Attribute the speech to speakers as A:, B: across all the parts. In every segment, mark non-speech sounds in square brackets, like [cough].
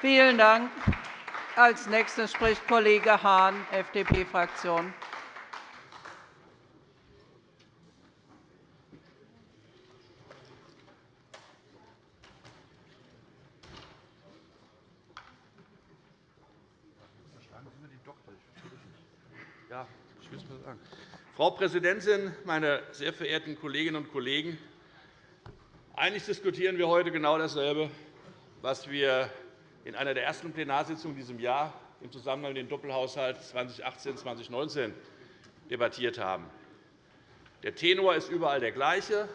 A: Vielen Dank. Als Nächster spricht Kollege Hahn, FDP-Fraktion.
B: Frau Präsidentin, meine sehr verehrten Kolleginnen und Kollegen! Eigentlich diskutieren wir heute genau dasselbe, was wir in einer der ersten Plenarsitzungen in diesem Jahr im Zusammenhang mit dem Doppelhaushalt 2018-2019 debattiert haben. Der Tenor ist überall der gleiche.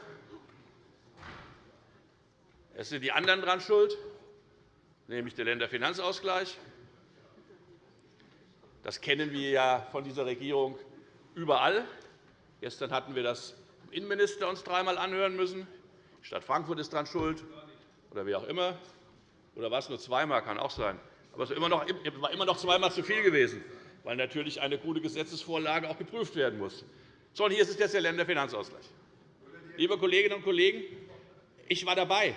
B: Es sind die anderen daran schuld, nämlich der Länderfinanzausgleich. Das kennen wir ja von dieser Regierung überall. Gestern hatten wir das vom Innenminister uns dreimal anhören müssen. Die Stadt Frankfurt ist daran schuld, oder wie auch immer. Oder war es nur zweimal? Kann auch sein. Aber es war immer noch, zweimal zu viel gewesen, weil natürlich eine gute Gesetzesvorlage auch geprüft werden muss. So, und hier ist es jetzt der Länderfinanzausgleich. Liebe Kolleginnen und Kollegen, ich war dabei.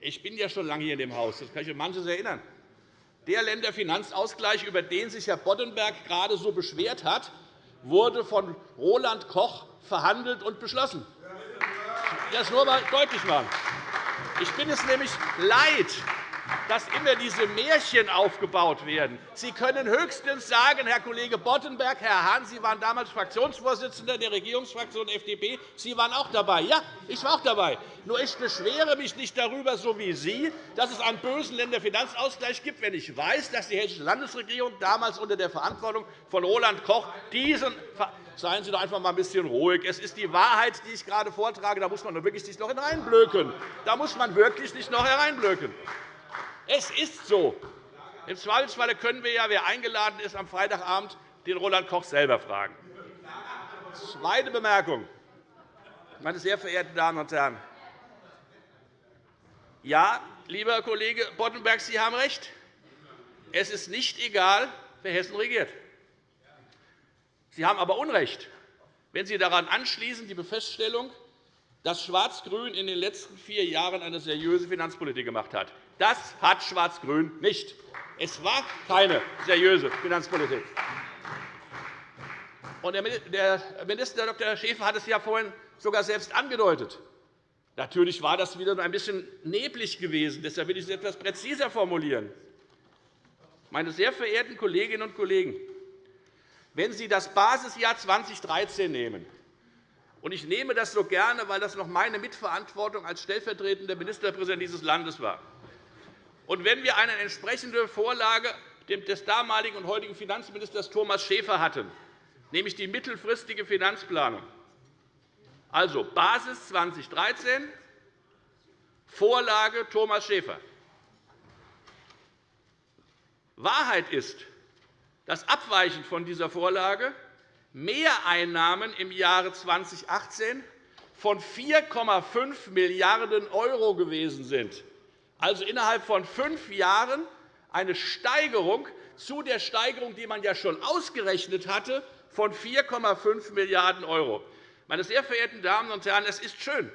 B: Ich bin ja schon lange hier in dem Haus. Das kann ich an manches erinnern. Der Länderfinanzausgleich, über den sich Herr Boddenberg gerade so beschwert hat, wurde von Roland Koch verhandelt und beschlossen. Ich will das nur einmal deutlich machen. Ich bin es nämlich leid, dass immer diese Märchen aufgebaut werden. Sie können höchstens sagen, Herr Kollege Boddenberg, Herr Hahn, Sie waren damals Fraktionsvorsitzender der Regierungsfraktion FDP, Sie waren auch dabei. Ja, ich war auch dabei. Nur ich beschwere mich nicht darüber, so wie Sie, dass es einen bösen Länderfinanzausgleich gibt, wenn ich weiß, dass die Hessische Landesregierung damals unter der Verantwortung von Roland Koch diesen Seien Sie doch einfach mal ein bisschen ruhig. Es ist die Wahrheit, die ich gerade vortrage. Da muss man wirklich nicht noch hineinblöken. Da muss man wirklich nicht noch hereinblöken. Es ist so. Im Zweifelsfall können wir ja, wer eingeladen ist, am Freitagabend den Roland Koch selber fragen. Zweite Bemerkung. Meine sehr verehrten Damen und Herren, ja, lieber Kollege Boddenberg, Sie haben recht. Es ist nicht egal, wer Hessen regiert. Sie haben aber Unrecht, wenn Sie daran anschließen die Feststellung, dass Schwarz-Grün in den letzten vier Jahren eine seriöse Finanzpolitik gemacht hat. Das hat Schwarz-Grün nicht. Es war keine seriöse Finanzpolitik. Der Minister Dr. Schäfer hat es ja vorhin sogar selbst angedeutet. Natürlich war das wieder ein bisschen neblig gewesen. Deshalb will ich es etwas präziser formulieren. Meine sehr verehrten Kolleginnen und Kollegen, wenn Sie das Basisjahr 2013 nehmen, und ich nehme das so gerne, weil das noch meine Mitverantwortung als stellvertretender Ministerpräsident dieses Landes war, und wenn wir eine entsprechende Vorlage des damaligen und heutigen Finanzministers Thomas Schäfer hatten, nämlich die mittelfristige Finanzplanung, also Basis 2013, Vorlage Thomas Schäfer. Wahrheit ist, dass abweichend von dieser Vorlage Mehreinnahmen im Jahre 2018 von 4,5 Milliarden € gewesen sind also innerhalb von fünf Jahren eine Steigerung zu der Steigerung, die man ja schon ausgerechnet hatte, von 4,5 Milliarden €. Meine sehr verehrten Damen und Herren, es ist schön,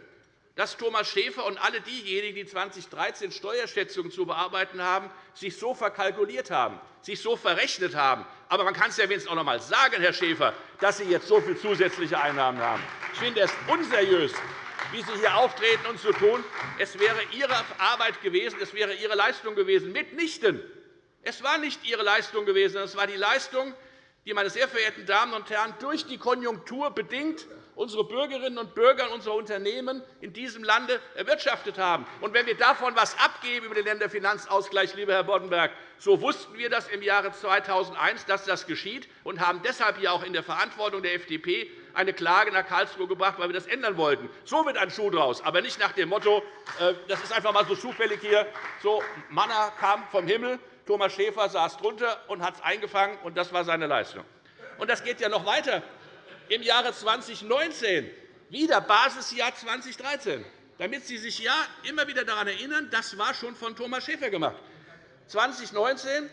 B: dass Thomas Schäfer und alle diejenigen, die 2013 Steuerschätzungen zu bearbeiten haben, sich so verkalkuliert haben, sich so verrechnet haben. Aber man kann es ja wenigstens auch noch einmal sagen, Herr Schäfer, dass Sie jetzt so viele zusätzliche Einnahmen haben. Ich finde es unseriös, wie Sie hier auftreten und so tun. Es wäre Ihre Arbeit gewesen, es wäre Ihre Leistung gewesen. Mitnichten. Es war nicht Ihre Leistung gewesen, es war die Leistung, die, meine sehr verehrten Damen und Herren, durch die Konjunktur bedingt unsere Bürgerinnen und Bürger unsere Unternehmen in diesem Lande erwirtschaftet haben. Und wenn wir davon etwas abgeben über den Länderfinanzausgleich, lieber Herr Boddenberg, so wussten wir das im Jahre 2001, dass das geschieht, und haben deshalb hier auch in der Verantwortung der FDP eine Klage nach Karlsruhe gebracht, weil wir das ändern wollten. So wird ein Schuh draus, aber nicht nach dem Motto, äh, das ist einfach einmal so zufällig hier, so Manna kam vom Himmel, Thomas Schäfer saß drunter und hat es eingefangen, und das war seine Leistung. Und das geht ja noch weiter im Jahre 2019 wieder Basisjahr 2013, damit Sie sich ja immer wieder daran erinnern, das war schon von Thomas Schäfer gemacht. 2019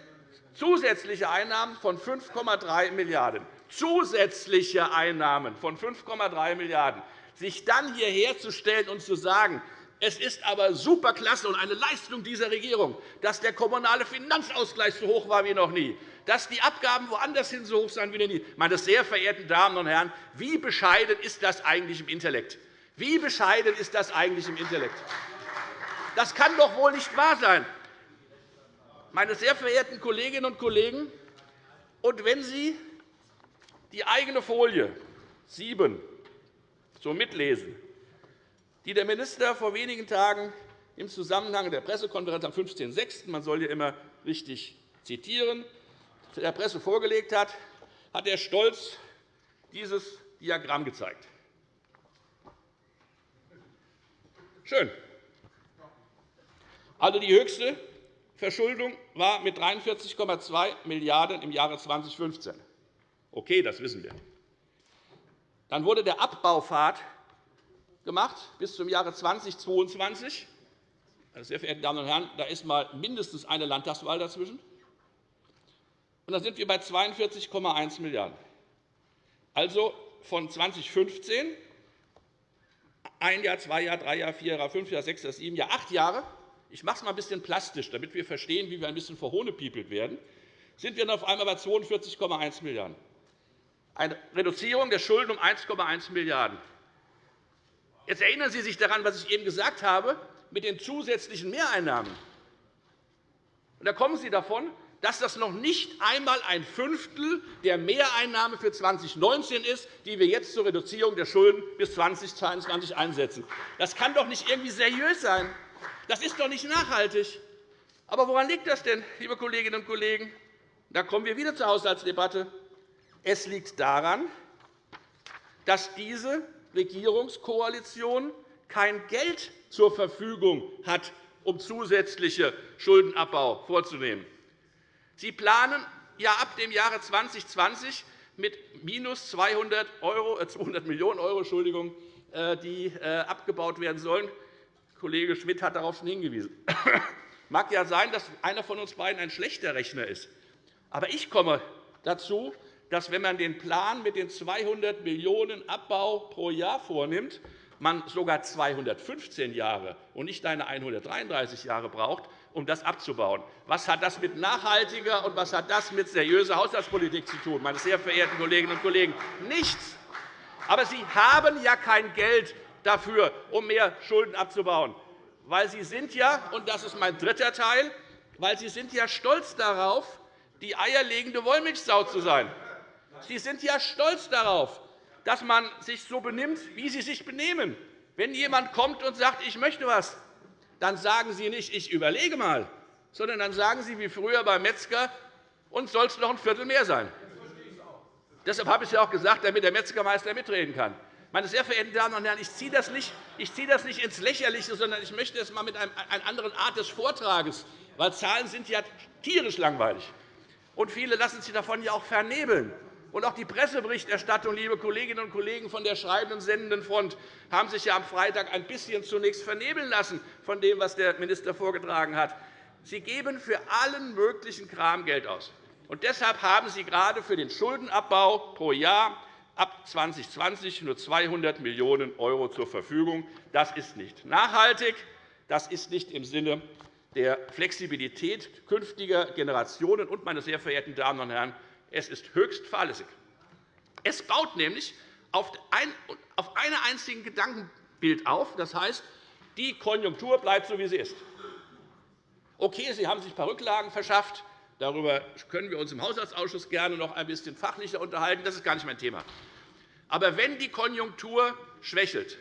B: zusätzliche Einnahmen von 5,3 Milliarden €. Zusätzliche Einnahmen von 5,3 Milliarden €. Sich dann hierher zu stellen und zu sagen, Es ist aber superklasse und eine Leistung dieser Regierung, dass der kommunale Finanzausgleich so hoch war wie noch nie, dass die Abgaben woanders hin so hoch sind wie noch nie. Meine sehr verehrten Damen und Herren, wie bescheiden ist das eigentlich im Intellekt? Wie bescheiden ist das eigentlich im Intellekt? Das kann doch wohl nicht wahr sein. Meine sehr verehrten Kolleginnen und Kollegen, und wenn Sie die eigene Folie 7 so mitlesen, die der Minister vor wenigen Tagen im Zusammenhang der Pressekonferenz am 15.06. man soll hier immer richtig zitieren, der Presse vorgelegt hat, hat er stolz dieses Diagramm gezeigt. Schön. Also die höchste Verschuldung war mit 43,2 Milliarden € im Jahre 2015. Okay, das wissen wir. Dann wurde der Abbaupfad gemacht bis zum Jahre 2022. Meine sehr verehrten Damen und Herren, da ist einmal mindestens eine Landtagswahl dazwischen. Und dann sind wir bei 42,1 Milliarden €. Also von 2015 ein Jahr, zwei Jahre, drei Jahre, vier Jahre, fünf Jahre, sechs Jahre, sieben Jahre, acht Jahre. Ich mache es einmal ein bisschen plastisch, damit wir verstehen, wie wir ein bisschen verhohnepiepelt werden. Sind wir dann auf einmal bei 42,1 Milliarden €. Eine Reduzierung der Schulden um 1,1 Milliarden €. Jetzt erinnern Sie sich daran, was ich eben gesagt habe, mit den zusätzlichen Mehreinnahmen. da kommen Sie davon, dass das noch nicht einmal ein Fünftel der Mehreinnahme für 2019 ist, die wir jetzt zur Reduzierung der Schulden bis 2022 einsetzen. Das kann doch nicht irgendwie seriös sein. Das ist doch nicht nachhaltig. Aber woran liegt das denn, liebe Kolleginnen und Kollegen? Da kommen wir wieder zur Haushaltsdebatte. Es liegt daran, dass diese Regierungskoalition kein Geld zur Verfügung hat, um zusätzliche Schuldenabbau vorzunehmen. Sie planen ja ab dem Jahre 2020 mit minus 200, Euro, 200 Millionen €, Entschuldigung, äh, die äh, abgebaut werden sollen. Kollege Schmidt hat darauf schon hingewiesen. Es [coughs] mag ja sein, dass einer von uns beiden ein schlechter Rechner ist. Aber ich komme dazu, dass, wenn man den Plan mit den 200 Millionen € Abbau pro Jahr vornimmt, man sogar 215 Jahre und nicht eine 133 Jahre braucht, um das abzubauen. Was hat das mit nachhaltiger und was hat das mit seriöser Haushaltspolitik zu tun, meine sehr verehrten Kolleginnen und Kollegen? Nichts. Aber Sie haben ja kein Geld dafür, um mehr Schulden abzubauen. Weil Sie sind ja, und das ist mein dritter Teil, weil Sie sind ja stolz darauf, die eierlegende Wollmilchsau zu sein. Sie sind ja stolz darauf, dass man sich so benimmt, wie Sie sich benehmen. Wenn jemand kommt und sagt, ich möchte etwas, dann sagen Sie nicht, ich überlege mal, sondern dann sagen Sie wie früher beim Metzger, und soll es noch ein Viertel mehr sein. Deshalb habe ich es ja auch gesagt, damit der Metzgermeister mitreden kann. Meine sehr verehrten Damen und Herren, ich ziehe das nicht, ich ziehe das nicht ins Lächerliche, sondern ich möchte es einmal mit einer anderen Art des Vortrages, weil Zahlen sind ja tierisch langweilig. Und viele lassen sich davon ja auch vernebeln. Und auch die Presseberichterstattung, liebe Kolleginnen und Kollegen von der schreibenden sendenden Front, haben sich ja am Freitag ein bisschen zunächst vernebeln lassen von dem, was der Minister vorgetragen hat. Sie geben für allen möglichen Kram Geld aus. Und deshalb haben Sie gerade für den Schuldenabbau pro Jahr ab 2020 nur 200 Millionen € zur Verfügung. Das ist nicht nachhaltig. Das ist nicht im Sinne der Flexibilität künftiger Generationen. Und, meine sehr verehrten Damen und Herren, es ist höchst fahrlässig. Es baut nämlich auf einem einzigen Gedankenbild auf. Das heißt, die Konjunktur bleibt so, wie sie ist. Okay, Sie haben sich ein paar Rücklagen verschafft. Darüber können wir uns im Haushaltsausschuss gerne noch ein bisschen fachlicher unterhalten. Das ist gar nicht mein Thema. Aber wenn die Konjunktur schwächelt,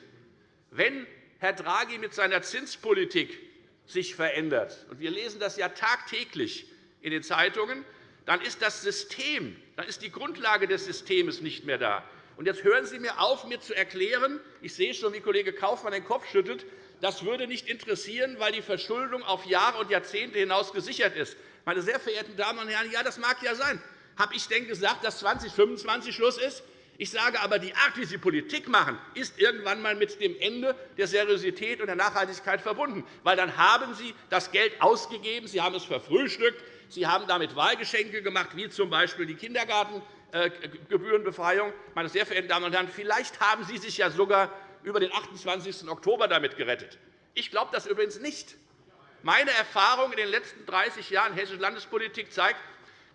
B: wenn Herr Draghi mit seiner Zinspolitik sich verändert, und wir lesen das ja tagtäglich in den Zeitungen, dann ist das System, dann ist die Grundlage des Systems nicht mehr da. Und jetzt hören Sie mir auf, mir zu erklären, ich sehe schon, wie Kollege Kaufmann den Kopf schüttelt, das würde nicht interessieren, weil die Verschuldung auf Jahre und Jahrzehnte hinaus gesichert ist. Meine sehr verehrten Damen und Herren, ja, das mag ja sein. Habe ich denn gesagt, dass 2025 Schluss ist? Ich sage aber, die Art, wie Sie Politik machen, ist irgendwann einmal mit dem Ende der Seriosität und der Nachhaltigkeit verbunden. Weil dann haben Sie das Geld ausgegeben, Sie haben es verfrühstückt, Sie haben damit Wahlgeschenke gemacht, wie z.B. die Kindergartengebührenbefreiung. Meine sehr verehrten Damen und Herren, vielleicht haben Sie sich ja sogar über den 28. Oktober damit gerettet. Ich glaube das übrigens nicht. Meine Erfahrung in den letzten 30 Jahren hessische Landespolitik zeigt,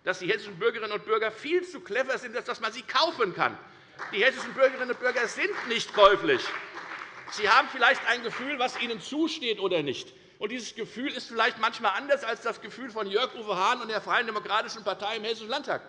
B: dass die hessischen Bürgerinnen und Bürger viel zu clever sind, dass man sie kaufen kann. Die hessischen Bürgerinnen und Bürger sind nicht käuflich. Sie haben vielleicht ein Gefühl, was ihnen zusteht oder nicht. Und dieses Gefühl ist vielleicht manchmal anders als das Gefühl von Jörg Uwe Hahn und der Freien Demokratischen Partei im Hessischen Landtag.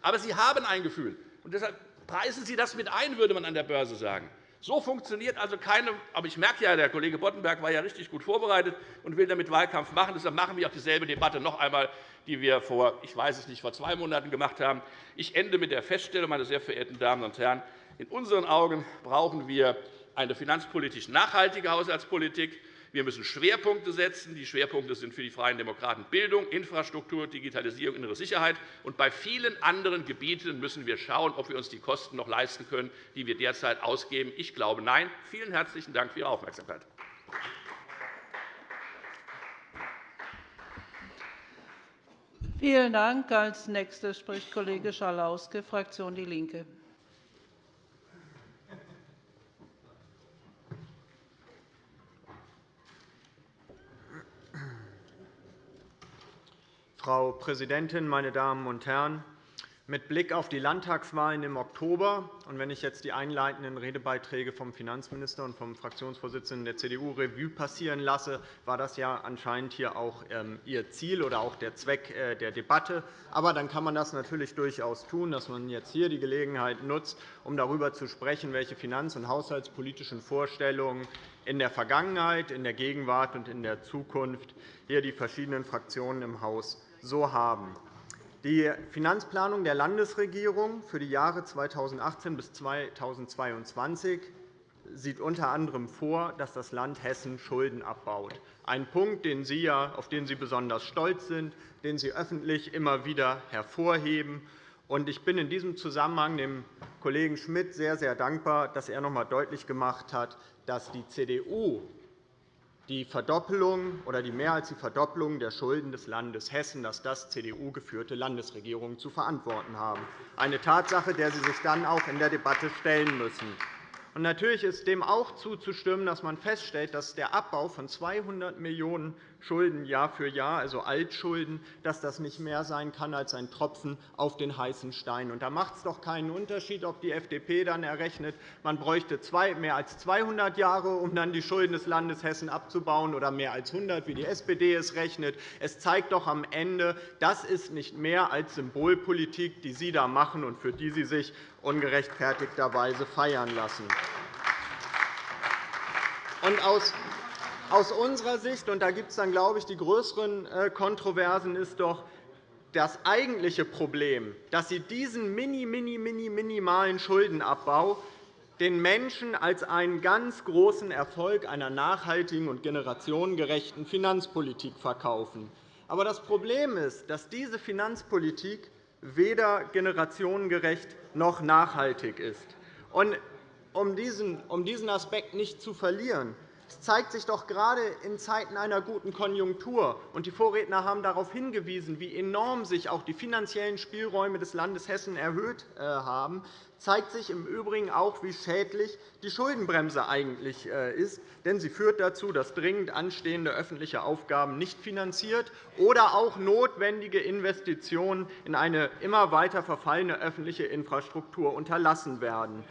B: Aber Sie haben ein Gefühl. Und deshalb preisen Sie das mit ein, würde man an der Börse sagen. So funktioniert also keine. Aber ich merke ja, der Kollege Boddenberg war ja richtig gut vorbereitet und will damit Wahlkampf machen. Deshalb machen wir auch dieselbe Debatte noch einmal, die wir vor, ich weiß es nicht, vor zwei Monaten gemacht haben. Ich ende mit der Feststellung, meine sehr verehrten Damen und Herren, in unseren Augen brauchen wir eine finanzpolitisch nachhaltige Haushaltspolitik. Wir müssen Schwerpunkte setzen. Die Schwerpunkte sind für die Freien Demokraten Bildung, Infrastruktur, Digitalisierung, innere Sicherheit. Und bei vielen anderen Gebieten müssen wir schauen, ob wir uns die Kosten noch leisten können, die wir derzeit ausgeben. Ich glaube, nein. Vielen herzlichen Dank für Ihre Aufmerksamkeit.
A: Vielen Dank. Als nächster spricht Kollege Schalauske, Fraktion DIE LINKE.
C: Frau Präsidentin, meine Damen und Herren! Mit Blick auf die Landtagswahlen im Oktober und wenn ich jetzt die einleitenden Redebeiträge vom Finanzminister und vom Fraktionsvorsitzenden der CDU Revue passieren lasse, war das ja anscheinend hier auch ähm, Ihr Ziel oder auch der Zweck äh, der Debatte. Aber dann kann man das natürlich durchaus tun, dass man jetzt hier die Gelegenheit nutzt, um darüber zu sprechen, welche finanz- und haushaltspolitischen Vorstellungen in der Vergangenheit, in der Gegenwart und in der Zukunft hier die verschiedenen Fraktionen im Haus so haben. Die Finanzplanung der Landesregierung für die Jahre 2018 bis 2022 sieht unter anderem vor, dass das Land Hessen Schulden abbaut. Ein Punkt, den Sie, auf den Sie besonders stolz sind, den Sie öffentlich immer wieder hervorheben. Ich bin in diesem Zusammenhang dem Kollegen Schmidt sehr, sehr dankbar, dass er noch einmal deutlich gemacht hat, dass die CDU die Verdoppelung oder die mehr als die Verdoppelung der Schulden des Landes Hessen, dass das CDU-geführte Landesregierungen zu verantworten haben. Eine Tatsache, der Sie sich dann auch in der Debatte stellen müssen. Natürlich ist dem auch zuzustimmen, dass man feststellt, dass der Abbau von 200 Millionen € Schulden Jahr für Jahr, also Altschulden, dass das nicht mehr sein kann als ein Tropfen auf den heißen Stein. Und da macht es doch keinen Unterschied, ob die FDP dann errechnet, man bräuchte mehr als 200 Jahre, um dann die Schulden des Landes Hessen abzubauen, oder mehr als 100, wie die SPD es rechnet. Es zeigt doch am Ende, das ist nicht mehr als Symbolpolitik, die Sie da machen und für die Sie sich ungerechtfertigterweise feiern lassen. Und aus aus unserer Sicht, und da gibt es dann, glaube ich, die größeren äh, Kontroversen, ist doch das eigentliche Problem, dass Sie diesen mini, mini, mini, minimalen Schuldenabbau den Menschen als einen ganz großen Erfolg einer nachhaltigen und generationengerechten Finanzpolitik verkaufen. Aber das Problem ist, dass diese Finanzpolitik weder generationengerecht noch nachhaltig ist. Um diesen Aspekt nicht zu verlieren, es zeigt sich doch gerade in Zeiten einer guten Konjunktur, und die Vorredner haben darauf hingewiesen, wie enorm sich auch die finanziellen Spielräume des Landes Hessen erhöht äh, haben, zeigt sich im Übrigen auch, wie schädlich die Schuldenbremse eigentlich äh, ist. Denn sie führt dazu, dass dringend anstehende öffentliche Aufgaben nicht finanziert oder auch notwendige Investitionen in eine immer weiter verfallene öffentliche Infrastruktur unterlassen werden.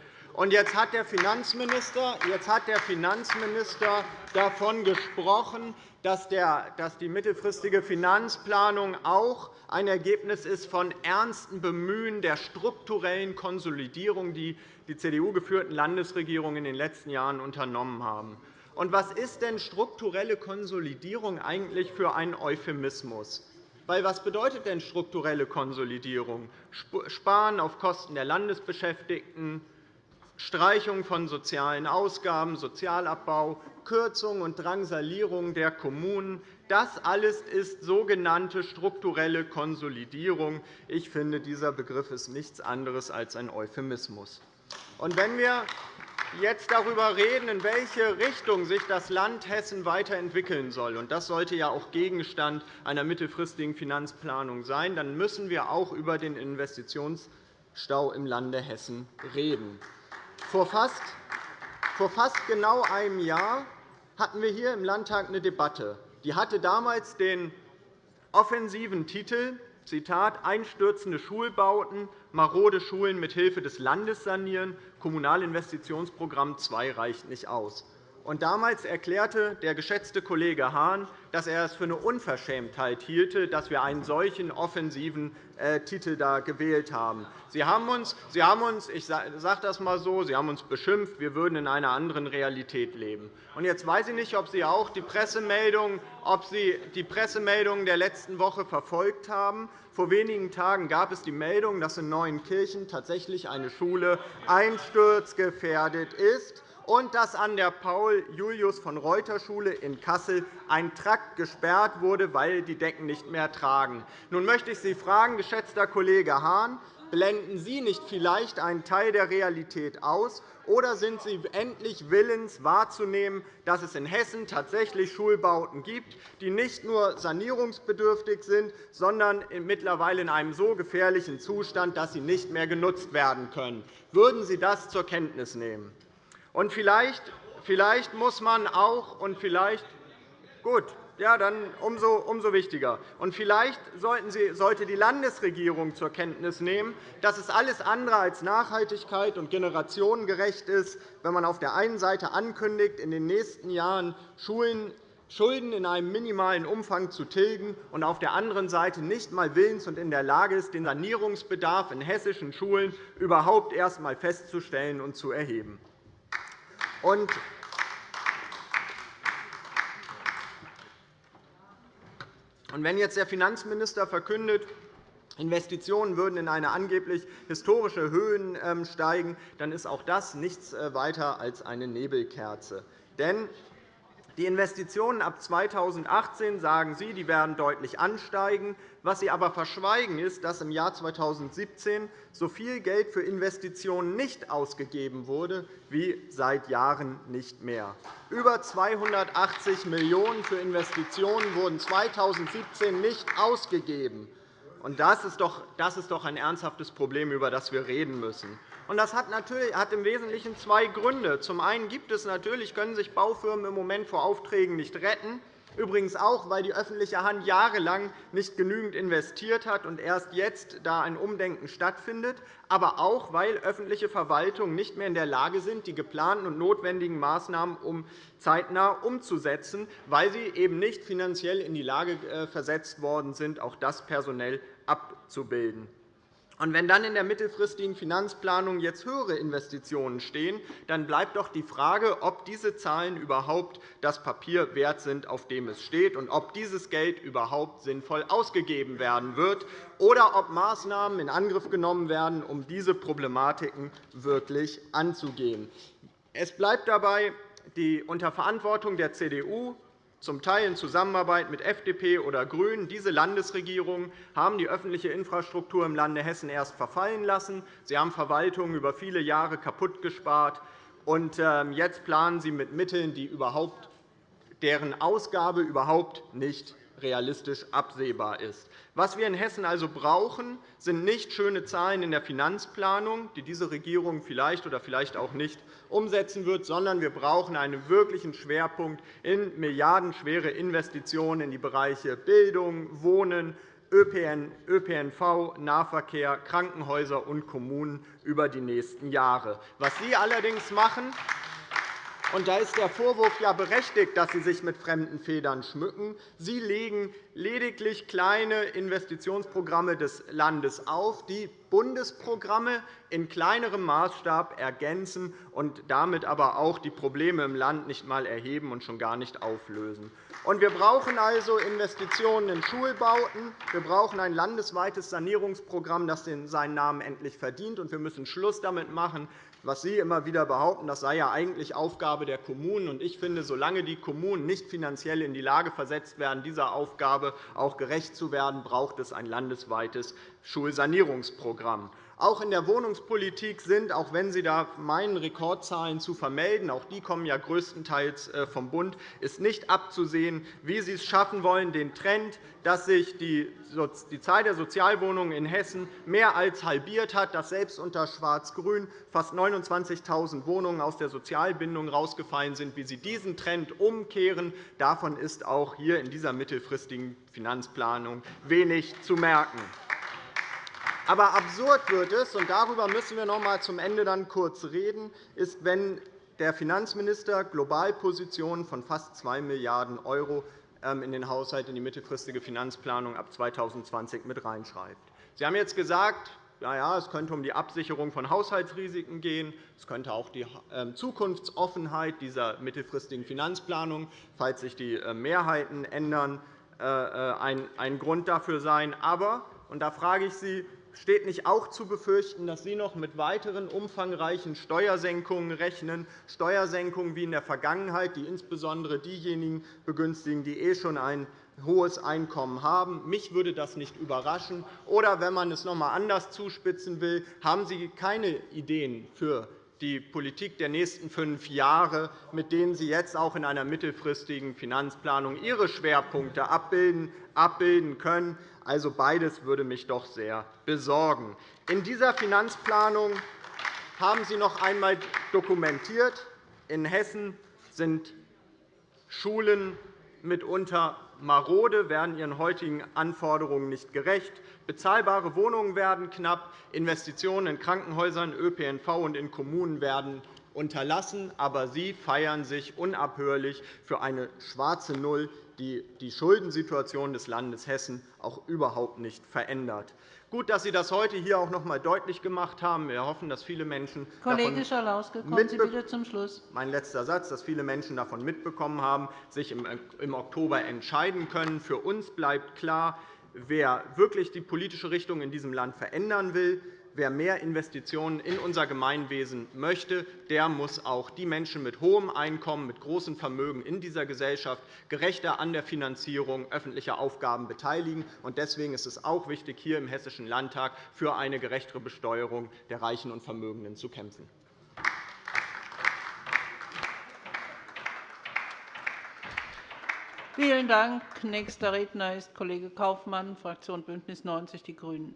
C: Jetzt hat der Finanzminister, jetzt hat der Finanzminister davon gesprochen, dass die mittelfristige Finanzplanung auch ein Ergebnis ist von ernsten Bemühen der strukturellen Konsolidierung, die die CDU-geführten Landesregierungen in den letzten Jahren unternommen haben. Und was ist denn strukturelle Konsolidierung eigentlich für ein Euphemismus? Weil, was bedeutet denn strukturelle Konsolidierung? Sparen auf Kosten der Landesbeschäftigten, Streichung von sozialen Ausgaben, Sozialabbau, Kürzung und Drangsalierung der Kommunen. Das alles ist sogenannte strukturelle Konsolidierung. Ich finde, dieser Begriff ist nichts anderes als ein Euphemismus. Und wenn wir jetzt darüber reden, in welche Richtung sich das Land Hessen weiterentwickeln soll, und das sollte ja auch Gegenstand einer mittelfristigen Finanzplanung sein, dann müssen wir auch über den Investitionsstau im Lande Hessen reden. Vor fast, vor fast genau einem Jahr hatten wir hier im Landtag eine Debatte. Die hatte damals den offensiven Titel Zitat, einstürzende Schulbauten, marode Schulen mit Hilfe des Landes sanieren, Kommunalinvestitionsprogramm 2 reicht nicht aus. Und damals erklärte der geschätzte Kollege Hahn, dass er es für eine Unverschämtheit hielte, dass wir einen solchen offensiven äh, Titel da gewählt haben. Sie haben uns, Sie haben uns ich sage das einmal so, Sie haben uns beschimpft, wir würden in einer anderen Realität leben. Und jetzt weiß ich nicht, ob Sie auch die Pressemeldungen, ob Sie die Pressemeldungen der letzten Woche verfolgt haben. Vor wenigen Tagen gab es die Meldung, dass in Neuenkirchen tatsächlich eine Schule einsturzgefährdet ist und dass an der Paul-Julius-von-Reuter-Schule in Kassel ein Trakt gesperrt wurde, weil die Decken nicht mehr tragen. Nun möchte ich Sie fragen, geschätzter Kollege Hahn, blenden Sie nicht vielleicht einen Teil der Realität aus, oder sind Sie endlich willens wahrzunehmen, dass es in Hessen tatsächlich Schulbauten gibt, die nicht nur sanierungsbedürftig sind, sondern mittlerweile in einem so gefährlichen Zustand, dass sie nicht mehr genutzt werden können? Würden Sie das zur Kenntnis nehmen? Und vielleicht, vielleicht muss man auch und vielleicht gut, ja, dann umso, umso wichtiger. Und vielleicht sollten Sie, sollte die Landesregierung zur Kenntnis nehmen, dass es alles andere als Nachhaltigkeit und generationengerecht ist, wenn man auf der einen Seite ankündigt, in den nächsten Jahren Schulen Schulden in einem minimalen Umfang zu tilgen und auf der anderen Seite nicht einmal willens und in der Lage ist, den Sanierungsbedarf in hessischen Schulen überhaupt erst einmal festzustellen und zu erheben. Und wenn jetzt der Finanzminister verkündet, Investitionen würden in eine angeblich historische Höhen ähm, steigen, dann ist auch das nichts äh, weiter als eine Nebelkerze. Denn die Investitionen ab 2018, sagen Sie, die werden deutlich ansteigen. Was Sie aber verschweigen, ist, dass im Jahr 2017 so viel Geld für Investitionen nicht ausgegeben wurde wie seit Jahren nicht mehr. Über 280 Millionen € für Investitionen wurden 2017 nicht ausgegeben. Das ist doch ein ernsthaftes Problem, über das wir reden müssen. Das hat, natürlich, hat im Wesentlichen zwei Gründe. Zum einen gibt es natürlich, können sich Baufirmen im Moment vor Aufträgen nicht retten. Übrigens auch, weil die öffentliche Hand jahrelang nicht genügend investiert hat und erst jetzt da ein Umdenken stattfindet, aber auch, weil öffentliche Verwaltungen nicht mehr in der Lage sind, die geplanten und notwendigen Maßnahmen um zeitnah umzusetzen, weil sie eben nicht finanziell in die Lage äh, versetzt worden sind, auch das personell abzubilden. Und wenn dann in der mittelfristigen Finanzplanung jetzt höhere Investitionen stehen, dann bleibt doch die Frage, ob diese Zahlen überhaupt das Papier wert sind, auf dem es steht, und ob dieses Geld überhaupt sinnvoll ausgegeben werden wird, oder ob Maßnahmen in Angriff genommen werden, um diese Problematiken wirklich anzugehen. Es bleibt dabei, die unter Verantwortung der CDU zum Teil in Zusammenarbeit mit FDP oder GRÜNEN. Diese Landesregierungen haben die öffentliche Infrastruktur im Lande Hessen erst verfallen lassen. Sie haben Verwaltungen über viele Jahre kaputtgespart. Und ähm, jetzt planen Sie mit Mitteln, die überhaupt, deren Ausgabe überhaupt nicht realistisch absehbar ist. Was wir in Hessen also brauchen, sind nicht schöne Zahlen in der Finanzplanung, die diese Regierung vielleicht oder vielleicht auch nicht umsetzen wird, sondern wir brauchen einen wirklichen Schwerpunkt in milliardenschwere Investitionen in die Bereiche Bildung, Wohnen, ÖPNV, Nahverkehr, Krankenhäuser und Kommunen über die nächsten Jahre. Was Sie allerdings machen, und da ist der Vorwurf ja berechtigt, dass Sie sich mit fremden Federn schmücken. Sie legen lediglich kleine Investitionsprogramme des Landes auf, die Bundesprogramme in kleinerem Maßstab ergänzen und damit aber auch die Probleme im Land nicht einmal erheben und schon gar nicht auflösen. Wir brauchen also Investitionen in Schulbauten. Wir brauchen ein landesweites Sanierungsprogramm, das seinen Namen endlich verdient. Wir müssen Schluss damit machen, was Sie immer wieder behaupten, das sei ja eigentlich Aufgabe der Kommunen. Ich finde, solange die Kommunen nicht finanziell in die Lage versetzt werden, dieser Aufgabe auch gerecht zu werden, braucht es ein landesweites Schulsanierungsprogramm. Auch in der Wohnungspolitik sind, auch wenn Sie da meinen, Rekordzahlen zu vermelden, auch die kommen ja größtenteils äh, vom Bund, ist nicht abzusehen, wie Sie es schaffen wollen, den Trend, dass sich die Zahl der Sozialwohnungen in Hessen mehr als halbiert hat, dass selbst unter Schwarz-Grün fast 29.000 Wohnungen aus der Sozialbindung herausgefallen sind, wie Sie diesen Trend umkehren. Davon ist auch hier in dieser mittelfristigen Finanzplanung wenig zu merken. Aber absurd wird es, und darüber müssen wir noch einmal zum Ende dann kurz reden, ist, wenn der Finanzminister Globalpositionen von fast 2 Milliarden € ähm, in den Haushalt, in die mittelfristige Finanzplanung ab 2020 mit reinschreibt. Sie haben jetzt gesagt, ja, ja, es könnte um die Absicherung von Haushaltsrisiken gehen. Es könnte auch die ähm, Zukunftsoffenheit dieser mittelfristigen Finanzplanung, falls sich die äh, Mehrheiten ändern, äh, äh, ein Grund dafür sein. Aber, und da frage ich Sie, steht nicht auch zu befürchten, dass Sie noch mit weiteren umfangreichen Steuersenkungen rechnen, Steuersenkungen wie in der Vergangenheit, die insbesondere diejenigen begünstigen, die eh schon ein hohes Einkommen haben. Mich würde das nicht überraschen. Oder wenn man es noch einmal anders zuspitzen will, haben Sie keine Ideen für die Politik der nächsten fünf Jahre, mit denen Sie jetzt auch in einer mittelfristigen Finanzplanung Ihre Schwerpunkte abbilden können. Also beides würde mich doch sehr besorgen. In dieser Finanzplanung haben Sie noch einmal dokumentiert, in Hessen sind Schulen mitunter marode, werden ihren heutigen Anforderungen nicht gerecht. Bezahlbare Wohnungen werden knapp, Investitionen in Krankenhäusern, ÖPNV und in Kommunen werden unterlassen. Aber Sie feiern sich unabhörlich für eine schwarze Null, die die Schuldensituation des Landes Hessen auch überhaupt nicht verändert. Gut, dass Sie das heute hier auch noch einmal deutlich gemacht haben. Wir hoffen, dass viele Menschen
A: Kollege Schalauske, kommen Sie bitte zum Schluss.
C: Mein letzter Satz, dass viele Menschen davon mitbekommen haben, sich im Oktober entscheiden können. Für uns bleibt klar, wer wirklich die politische Richtung in diesem Land verändern will, wer mehr Investitionen in unser Gemeinwesen möchte, der muss auch die Menschen mit hohem Einkommen, mit großem Vermögen in dieser Gesellschaft gerechter an der Finanzierung öffentlicher Aufgaben beteiligen. Deswegen ist es auch wichtig, hier im Hessischen Landtag für eine gerechtere Besteuerung der Reichen und Vermögenden zu kämpfen.
A: Vielen Dank. Nächster Redner ist Kollege Kaufmann, Fraktion BÜNDNIS 90 die GRÜNEN.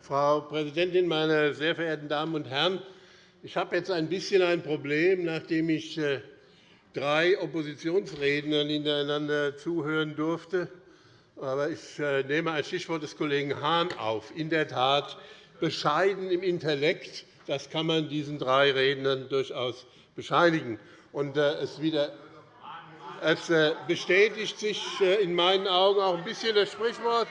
D: Frau Präsidentin, meine sehr verehrten Damen und Herren! Ich habe jetzt ein bisschen ein Problem, nachdem ich äh, drei Oppositionsrednern hintereinander zuhören durfte. Aber ich äh, nehme ein Stichwort des Kollegen Hahn auf. In der Tat bescheiden im Intellekt. Das kann man diesen drei Rednern durchaus bescheinigen. Und äh, es, wieder, es bestätigt sich in meinen Augen auch ein bisschen das Sprichwort,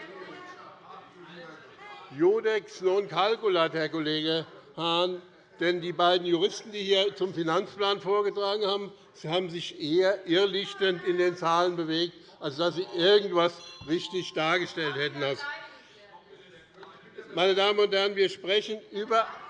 D: Judex non calculat, Herr Kollege Hahn. Denn die beiden Juristen, die hier zum Finanzplan vorgetragen haben, haben sich eher irrlichtend in den Zahlen bewegt, als dass sie irgendetwas richtig dargestellt hätten. Meine Damen und Herren, wir sprechen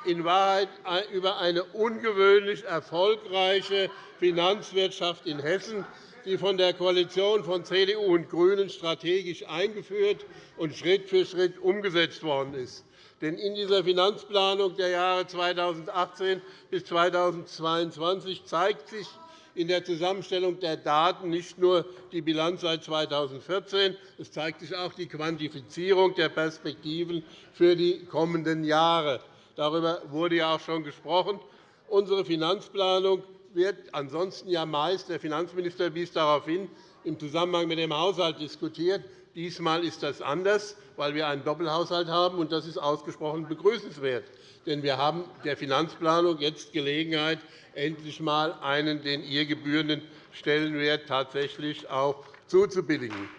D: in Wahrheit über eine ungewöhnlich erfolgreiche Finanzwirtschaft in Hessen, die von der Koalition von CDU und GRÜNEN strategisch eingeführt und Schritt für Schritt umgesetzt worden ist. Denn in dieser Finanzplanung der Jahre 2018 bis 2022 zeigt sich in der Zusammenstellung der Daten nicht nur die Bilanz seit 2014, es zeigt sich auch die Quantifizierung der Perspektiven für die kommenden Jahre. Darüber wurde ja auch schon gesprochen. Unsere Finanzplanung wird ansonsten ja meist, der Finanzminister wies darauf hin, im Zusammenhang mit dem Haushalt diskutiert. Diesmal ist das anders, weil wir einen Doppelhaushalt haben, und das ist ausgesprochen begrüßenswert. Denn wir haben der Finanzplanung jetzt Gelegenheit, endlich einmal einen den ihr gebührenden Stellenwert tatsächlich auch zuzubilligen.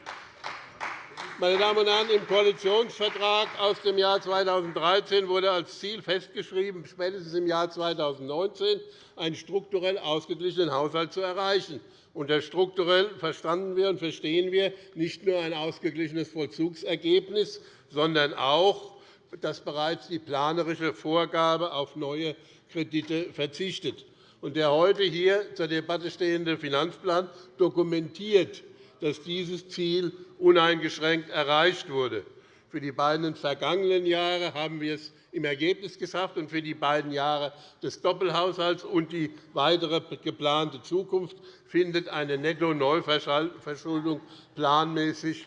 D: Meine Damen und Herren, im Koalitionsvertrag aus dem Jahr 2013 wurde als Ziel festgeschrieben, spätestens im Jahr 2019 einen strukturell ausgeglichenen Haushalt zu erreichen. Unter strukturell verstanden wir und verstehen wir nicht nur ein ausgeglichenes Vollzugsergebnis, sondern auch, dass bereits die planerische Vorgabe auf neue Kredite verzichtet. Der heute hier zur Debatte stehende Finanzplan dokumentiert, dass dieses Ziel uneingeschränkt erreicht wurde. Für die beiden vergangenen Jahre haben wir es im Ergebnis geschafft, und für die beiden Jahre des Doppelhaushalts und die weitere geplante Zukunft findet eine Netto-Neuverschuldung planmäßig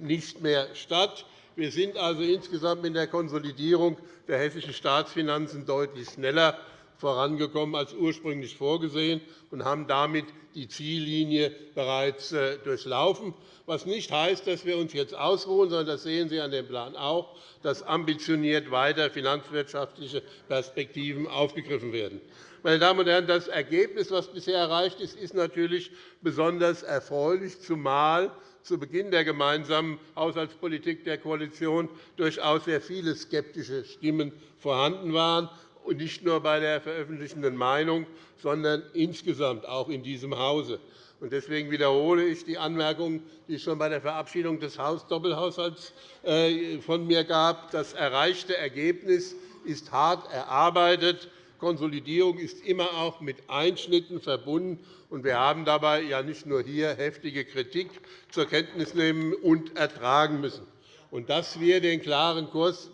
D: nicht mehr statt. Wir sind also insgesamt in der Konsolidierung der hessischen Staatsfinanzen deutlich schneller vorangekommen als ursprünglich vorgesehen und haben damit die Ziellinie bereits äh, durchlaufen, was nicht heißt, dass wir uns jetzt ausruhen, sondern das sehen Sie an dem Plan auch, dass ambitioniert weiter finanzwirtschaftliche Perspektiven aufgegriffen werden. Meine Damen und Herren, das Ergebnis, das bisher erreicht ist, ist natürlich besonders erfreulich, zumal zu Beginn der gemeinsamen Haushaltspolitik der Koalition durchaus sehr viele skeptische Stimmen vorhanden waren und nicht nur bei der veröffentlichten Meinung, sondern insgesamt auch in diesem Hause. Deswegen wiederhole ich die Anmerkungen, die es schon bei der Verabschiedung des Doppelhaushalts äh, von mir gab. Das erreichte Ergebnis ist hart erarbeitet. Konsolidierung ist immer auch mit Einschnitten verbunden. Wir haben dabei ja nicht nur hier heftige Kritik zur Kenntnis nehmen und ertragen müssen. Dass wir den klaren Kurs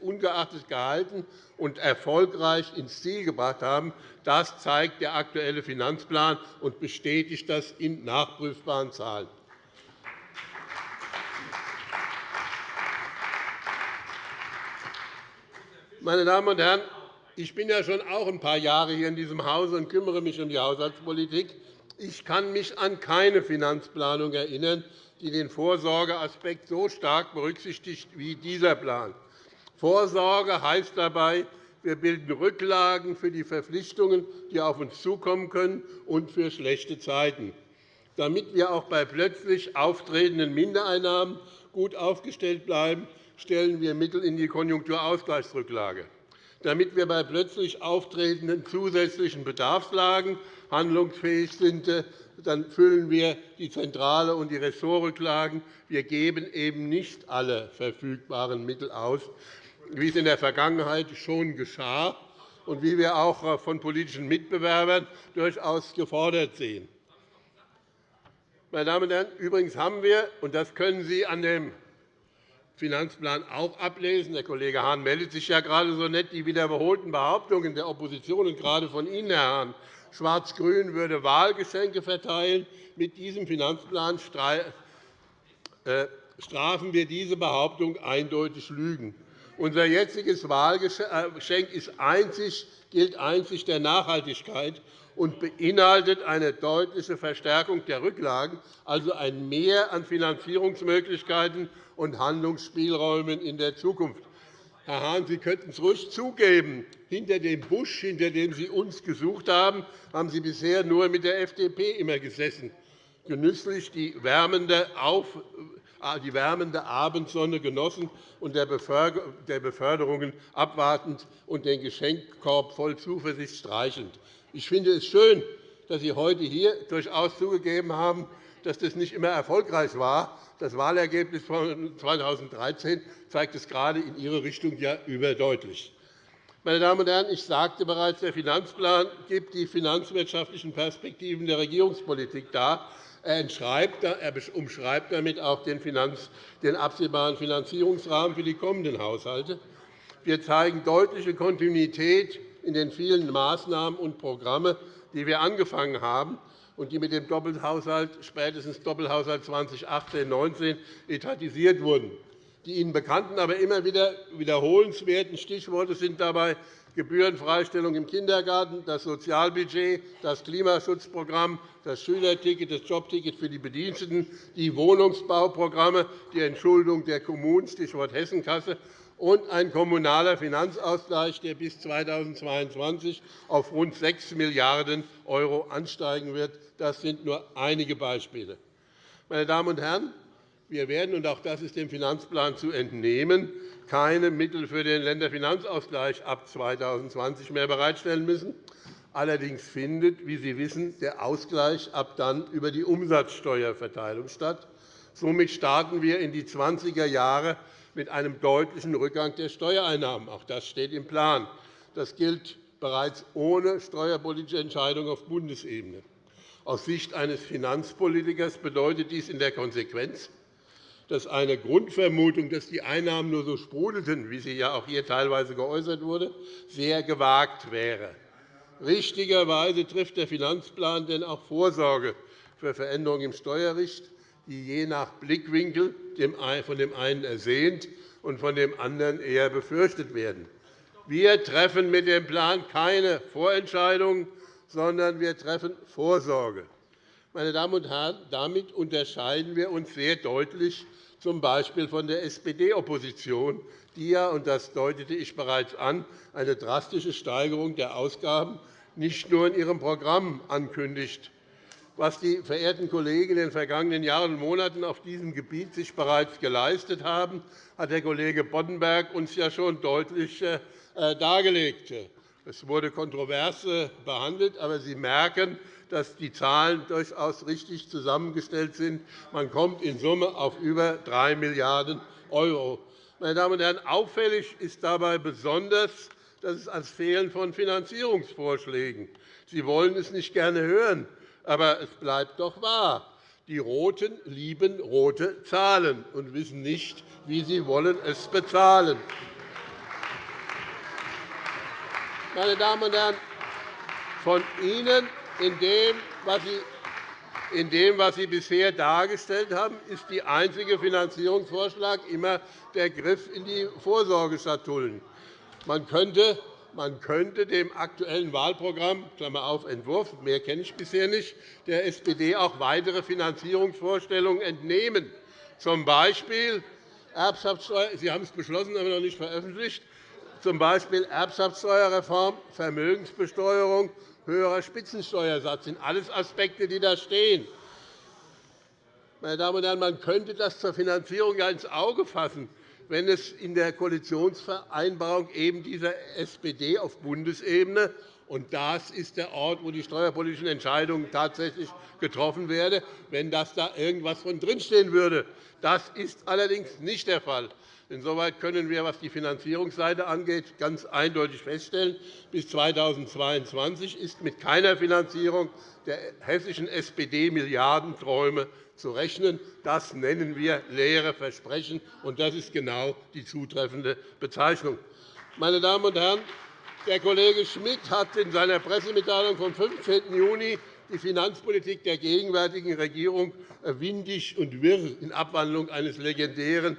D: ungeachtet gehalten und erfolgreich ins Ziel gebracht haben, das zeigt der aktuelle Finanzplan und bestätigt das in nachprüfbaren Zahlen. Meine Damen und Herren, ich bin ja schon auch ein paar Jahre hier in diesem Hause und kümmere mich um die Haushaltspolitik. Ich kann mich an keine Finanzplanung erinnern, die den Vorsorgeaspekt so stark berücksichtigt wie dieser Plan. Vorsorge heißt dabei, wir bilden Rücklagen für die Verpflichtungen, die auf uns zukommen können, und für schlechte Zeiten. Damit wir auch bei plötzlich auftretenden Mindereinnahmen gut aufgestellt bleiben, stellen wir Mittel in die Konjunkturausgleichsrücklage. Damit wir bei plötzlich auftretenden zusätzlichen Bedarfslagen handlungsfähig sind, dann füllen wir die Zentrale und die Ressortrücklagen. Wir geben eben nicht alle verfügbaren Mittel aus, wie es in der Vergangenheit schon geschah und wie wir auch von politischen Mitbewerbern durchaus gefordert sehen. Meine Damen und Herren, übrigens haben wir, und das können Sie an dem Finanzplan auch ablesen. Der Kollege Hahn meldet sich ja gerade so nett. Die wiederholten Behauptungen der Opposition und gerade von Ihnen, Herr Hahn, Schwarz-Grün würde Wahlgeschenke verteilen. Mit diesem Finanzplan äh, strafen wir diese Behauptung eindeutig Lügen. Unser jetziges Wahlgeschenk gilt einzig der Nachhaltigkeit und beinhaltet eine deutliche Verstärkung der Rücklagen, also ein Mehr an Finanzierungsmöglichkeiten und Handlungsspielräumen in der Zukunft. Herr Hahn, Sie könnten es ruhig zugeben. Hinter dem Busch, hinter dem Sie uns gesucht haben, haben Sie bisher nur mit der FDP immer gesessen, genüsslich die wärmende, äh, die wärmende Abendsonne genossen und der Beförderungen abwartend und den Geschenkkorb voll Zuversicht streichelnd. Ich finde es schön, dass Sie heute hier durchaus zugegeben haben, dass das nicht immer erfolgreich war. Das Wahlergebnis von 2013 zeigt es gerade in Ihre Richtung ja überdeutlich. Meine Damen und Herren, ich sagte bereits, der Finanzplan gibt die finanzwirtschaftlichen Perspektiven der Regierungspolitik dar. Er umschreibt damit auch den absehbaren Finanzierungsrahmen für die kommenden Haushalte. Wir zeigen deutliche Kontinuität in den vielen Maßnahmen und Programmen, die wir angefangen haben und die mit dem Doppelhaushalt, spätestens Doppelhaushalt 2018-19 etatisiert wurden. Die Ihnen bekannten, aber immer wieder wiederholenswerten Stichworte sind dabei Gebührenfreistellung im Kindergarten, das Sozialbudget, das Klimaschutzprogramm, das Schülerticket, das Jobticket für die Bediensteten, die Wohnungsbauprogramme, die Entschuldung der Kommunen, Stichwort Hessenkasse, und ein kommunaler Finanzausgleich, der bis 2022 auf rund 6 Milliarden € ansteigen wird. Das sind nur einige Beispiele. Meine Damen und Herren, wir werden, und auch das ist dem Finanzplan zu entnehmen, keine Mittel für den Länderfinanzausgleich ab 2020 mehr bereitstellen müssen. Allerdings findet, wie Sie wissen, der Ausgleich ab dann über die Umsatzsteuerverteilung statt. Somit starten wir in die 20er Jahre mit einem deutlichen Rückgang der Steuereinnahmen. Auch das steht im Plan. Das gilt bereits ohne steuerpolitische Entscheidung auf Bundesebene. Aus Sicht eines Finanzpolitikers bedeutet dies in der Konsequenz, dass eine Grundvermutung, dass die Einnahmen nur so sprudelten, wie sie ja auch hier teilweise geäußert wurde, sehr gewagt wäre. Richtigerweise trifft der Finanzplan denn auch Vorsorge für Veränderungen im Steuerrecht, die je nach Blickwinkel von dem einen ersehnt und von dem anderen eher befürchtet werden. Wir treffen mit dem Plan keine Vorentscheidungen, sondern wir treffen Vorsorge. Meine Damen und Herren, damit unterscheiden wir uns sehr deutlich z. B. von der SPD-Opposition, die ja, und das deutete ich bereits an, eine drastische Steigerung der Ausgaben nicht nur in ihrem Programm ankündigt. Was die verehrten Kollegen in den vergangenen Jahren und Monaten auf diesem Gebiet sich bereits geleistet haben, hat der Kollege Boddenberg uns ja schon deutlich äh, dargelegt. Es wurde kontrovers behandelt, aber Sie merken, dass die Zahlen durchaus richtig zusammengestellt sind. Man kommt in Summe auf über 3 Milliarden €. Meine Damen und Herren, auffällig ist dabei besonders, dass es als Fehlen von Finanzierungsvorschlägen. Sie wollen es nicht gerne hören, aber es bleibt doch wahr. Die Roten lieben rote Zahlen und wissen nicht, wie sie wollen es bezahlen. Meine Damen und Herren, von Ihnen in dem, was Sie in dem, was Sie bisher dargestellt haben, ist der einzige Finanzierungsvorschlag immer der Griff in die Vorsorgeschatullen. Man könnte, man könnte dem aktuellen Wahlprogramm Klammer auf, Entwurf, mehr kenne ich bisher nicht, der SPD auch weitere Finanzierungsvorstellungen entnehmen, z. B. Erbschaftssteuer, Sie haben es beschlossen, aber noch nicht veröffentlicht, z. B. Erbschaftssteuerreform, Vermögensbesteuerung höherer Spitzensteuersatz. Das sind alles Aspekte, die da stehen. Meine Damen und Herren, man könnte das zur Finanzierung ja ins Auge fassen, wenn es in der Koalitionsvereinbarung eben dieser SPD auf Bundesebene und das ist der Ort, wo die steuerpolitischen Entscheidungen tatsächlich getroffen werden, wenn das da irgendwas von drinstehen würde. Das ist allerdings nicht der Fall. Insoweit können wir, was die Finanzierungsseite angeht, ganz eindeutig feststellen, bis 2022 ist mit keiner Finanzierung der hessischen SPD-Milliardenträume zu rechnen. Das nennen wir leere Versprechen, und das ist genau die zutreffende Bezeichnung. Meine Damen und Herren, der Kollege Schmidt hat in seiner Pressemitteilung vom 15. Juni die Finanzpolitik der gegenwärtigen Regierung windig und wirr in Abwandlung eines legendären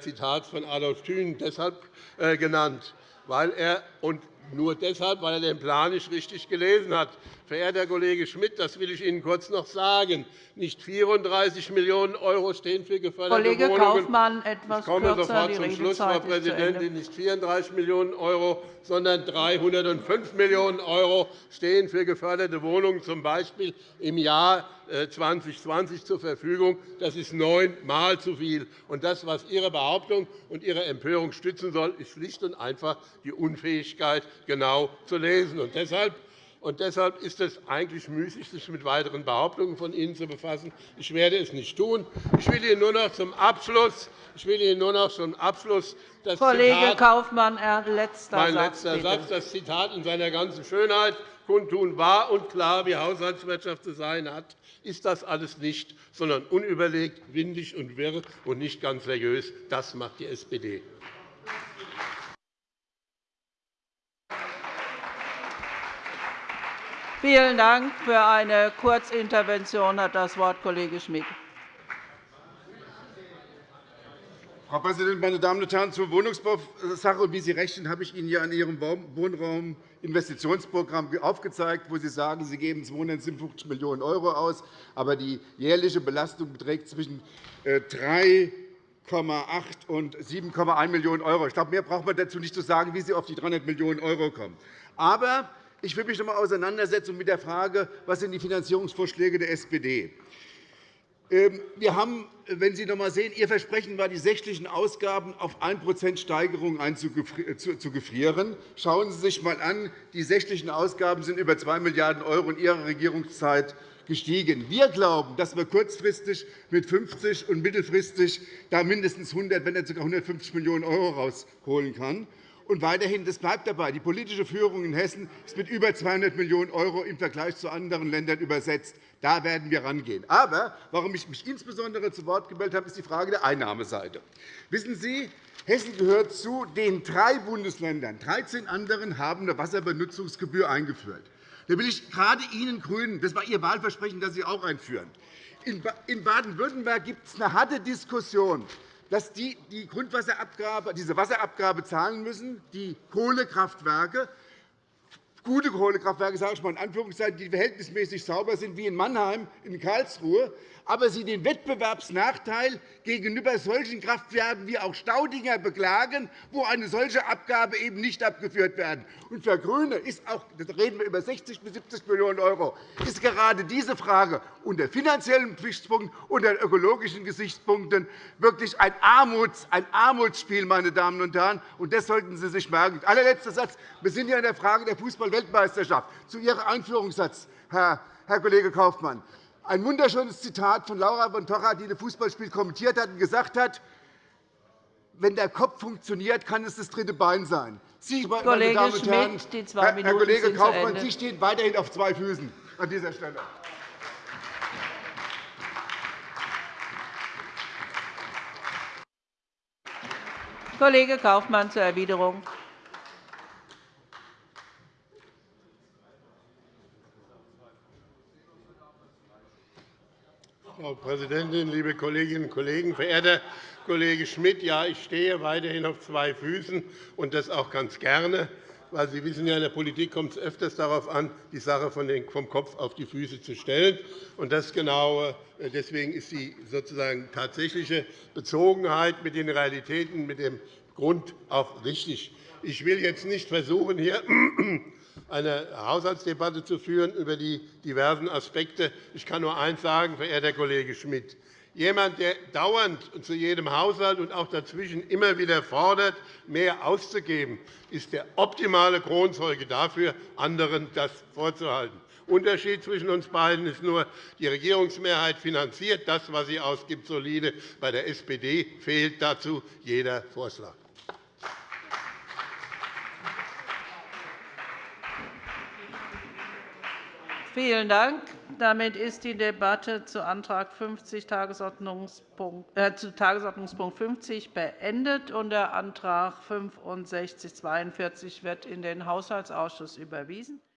D: Zitat von Adolf Thün deshalb äh, genannt, weil er und nur deshalb, weil er den Plan nicht richtig gelesen hat. Verehrter Kollege Schmidt, das will ich Ihnen kurz noch sagen. Nicht 34 Millionen € stehen für geförderte
A: Kollege
D: Wohnungen.
A: Kaufmann, etwas
D: ich komme
A: kürzer,
D: sofort zum Schluss, Frau Präsidentin. Nicht 34 Millionen €, sondern 305 Millionen € stehen für geförderte Wohnungen, z. B. im Jahr 2020 äh, zur Verfügung. Das ist neunmal zu viel. Und das, was Ihre Behauptung und Ihre Empörung stützen soll, ist schlicht und einfach die Unfähigkeit, genau zu lesen. Und deshalb und deshalb ist es eigentlich müßig, sich mit weiteren Behauptungen von Ihnen zu befassen. Ich werde es nicht tun. Ich will Ihnen nur noch zum Abschluss, ich will Ihnen nur noch zum Abschluss das
A: Kollege
D: Zitat,
A: Kaufmann, letzter
D: mein
A: Satz,
D: letzter
A: bitte.
D: Satz, das Zitat in seiner ganzen Schönheit kundtun, wahr und klar, wie Haushaltswirtschaft zu sein hat, ist das alles nicht, sondern unüberlegt, windig und wirr und nicht ganz seriös. Das macht die SPD.
A: Vielen Dank. Für eine Kurzintervention hat das Wort Kollege Schmidt.
E: Frau Präsidentin, meine Damen und Herren! Zur Wohnungsbausache. Wie Sie rechnen, habe ich Ihnen ja in Ihrem Wohnrauminvestitionsprogramm aufgezeigt, wo Sie sagen, Sie geben 257 Millionen € aus, aber die jährliche Belastung beträgt zwischen 3,8 äh, und 7,1 Millionen €. Ich glaube, mehr braucht man dazu nicht zu sagen, wie Sie auf die 300 Millionen € kommen. Aber ich will mich noch einmal auseinandersetzen mit der Frage, was sind die Finanzierungsvorschläge der SPD ähm, wir haben, wenn Sie noch einmal sehen, Ihr Versprechen war, die sächlichen Ausgaben auf 1% Steigerung zu gefrieren. Schauen Sie sich einmal an. Die sächlichen Ausgaben sind über 2 Milliarden € in Ihrer Regierungszeit gestiegen. Wir glauben, dass man kurzfristig mit 50 und mittelfristig da mindestens 100, wenn nicht sogar 150 Millionen € herausholen kann. Und weiterhin, das bleibt dabei, die politische Führung in Hessen ist mit über 200 Millionen € im Vergleich zu anderen Ländern übersetzt. Da werden wir rangehen. Aber warum ich mich insbesondere zu Wort gemeldet habe, ist die Frage der Einnahmeseite. Wissen Sie, Hessen gehört zu den drei Bundesländern. 13 anderen haben eine Wasserbenutzungsgebühr eingeführt. Da will ich gerade Ihnen GRÜNEN, das war Ihr Wahlversprechen, das Sie auch einführen. In Baden-Württemberg gibt es eine harte Diskussion dass die, die Grundwasserabgabe, diese Wasserabgabe zahlen müssen, die Kohlekraftwerke, gute Kohlekraftwerke, sage ich mal in Anführungszeichen, die verhältnismäßig sauber sind, wie in Mannheim, in Karlsruhe, aber sie den Wettbewerbsnachteil gegenüber solchen Kraftwerken wie auch Staudinger beklagen, wo eine solche Abgabe eben nicht abgeführt werden. Und für GRÜNE ist auch, da reden wir über 60 bis 70 Millionen €, ist gerade diese Frage unter finanziellen Gesichtspunkten, unter ökologischen Gesichtspunkten wirklich ein, Armuts, ein Armutsspiel, meine Damen und Herren. Und das sollten Sie sich merken. Allerletzter Satz. Wir sind ja in der Frage der Fußball-Weltmeisterschaft. Zu Ihrem Einführungssatz, Herr Kollege Kaufmann ein wunderschönes Zitat von Laura von Torra, die das Fußballspiel kommentiert hat und gesagt hat, wenn der Kopf funktioniert, kann es das dritte Bein sein. Sie, meine
A: Kollege
E: Damen und Herren,
A: Schmidt, die zwei
E: Minuten Herr Kollege Kaufmann, Sie stehen weiterhin auf zwei Füßen an dieser Stelle.
A: Kollege Kaufmann zur Erwiderung.
D: Frau Präsidentin, liebe Kolleginnen und Kollegen! Verehrter Kollege Schmidt, ja, ich stehe weiterhin auf zwei Füßen, und das auch ganz gerne. Weil Sie wissen ja, in der Politik kommt es öfters darauf an, die Sache vom Kopf auf die Füße zu stellen. Und das genau, deswegen ist die sozusagen tatsächliche Bezogenheit mit den Realitäten, mit dem Grund auch richtig. Ich will jetzt nicht versuchen, hier eine Haushaltsdebatte zu führen über die diversen Aspekte. Ich kann nur eines sagen, verehrter Kollege Schmidt. Jemand, der dauernd zu jedem Haushalt und auch dazwischen immer wieder fordert, mehr auszugeben, ist der optimale Kronzeuge dafür, anderen das vorzuhalten. Der Unterschied zwischen uns beiden ist nur, die Regierungsmehrheit finanziert das, was sie ausgibt, solide. Bei der SPD fehlt dazu jeder Vorschlag.
A: Vielen Dank. Damit ist die Debatte zu Antrag 50 Tagesordnungspunkt, äh, zu Tagesordnungspunkt 50 beendet. Und der Antrag 6542 wird in den Haushaltsausschuss überwiesen.